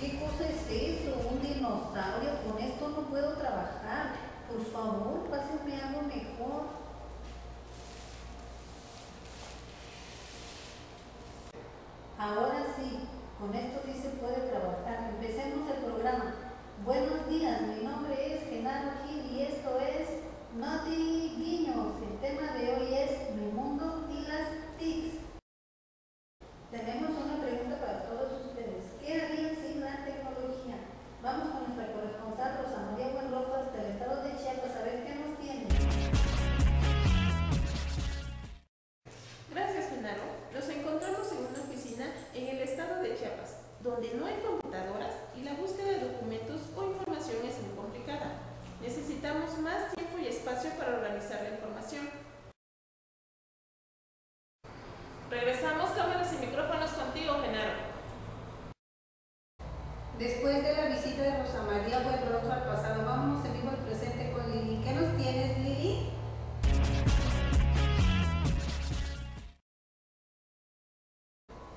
¿Qué cosa es eso? ¿Un dinosaurio? Con esto no puedo trabajar. Por favor, pásenme algo mejor. Ahora sí, con esto sí se puede trabajar. Empecemos el programa. Buenos días, mi nombre es Genaro Gil y esto es Nothing. Regresamos cámaras y micrófonos contigo, Genaro. Después de la visita de Rosa María Buenrostro al pasado, vámonos en vivo al presente con Lili. ¿Qué nos tienes, Lili?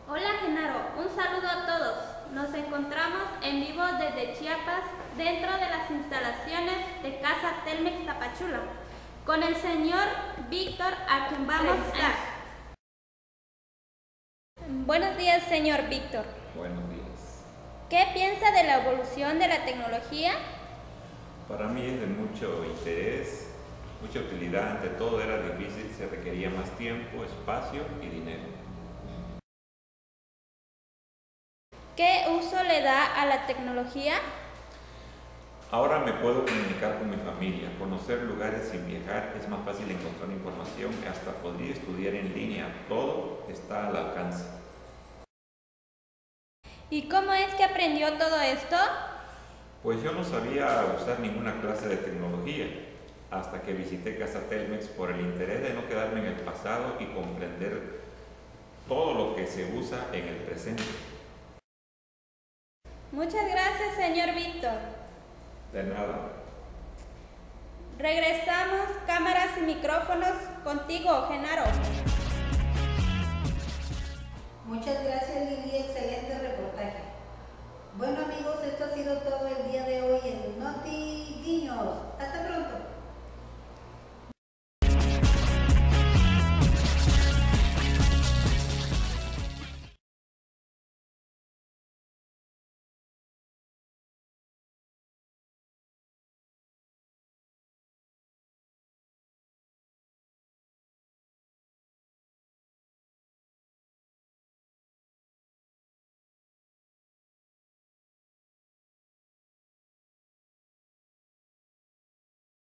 Hola Genaro, un saludo a todos. Nos encontramos en vivo desde Chiapas, dentro de las instalaciones de Casa Telmex Tapachula, con el señor Víctor, a quien vamos a estar. Buenos días, señor Víctor. Buenos días. ¿Qué piensa de la evolución de la tecnología? Para mí es de mucho interés, mucha utilidad. Ante todo era difícil, se requería más tiempo, espacio y dinero. ¿Qué uso le da a la tecnología? Ahora me puedo comunicar con mi familia, conocer lugares sin viajar, es más fácil encontrar información, hasta podría estudiar en línea, todo está al alcance. ¿Y cómo es que aprendió todo esto? Pues yo no sabía usar ninguna clase de tecnología, hasta que visité Casa Telmex por el interés de no quedarme en el pasado y comprender todo lo que se usa en el presente. Muchas gracias, señor Víctor. De nada. Regresamos cámaras y micrófonos contigo, Genaro. Muchas gracias, Lili. Excelente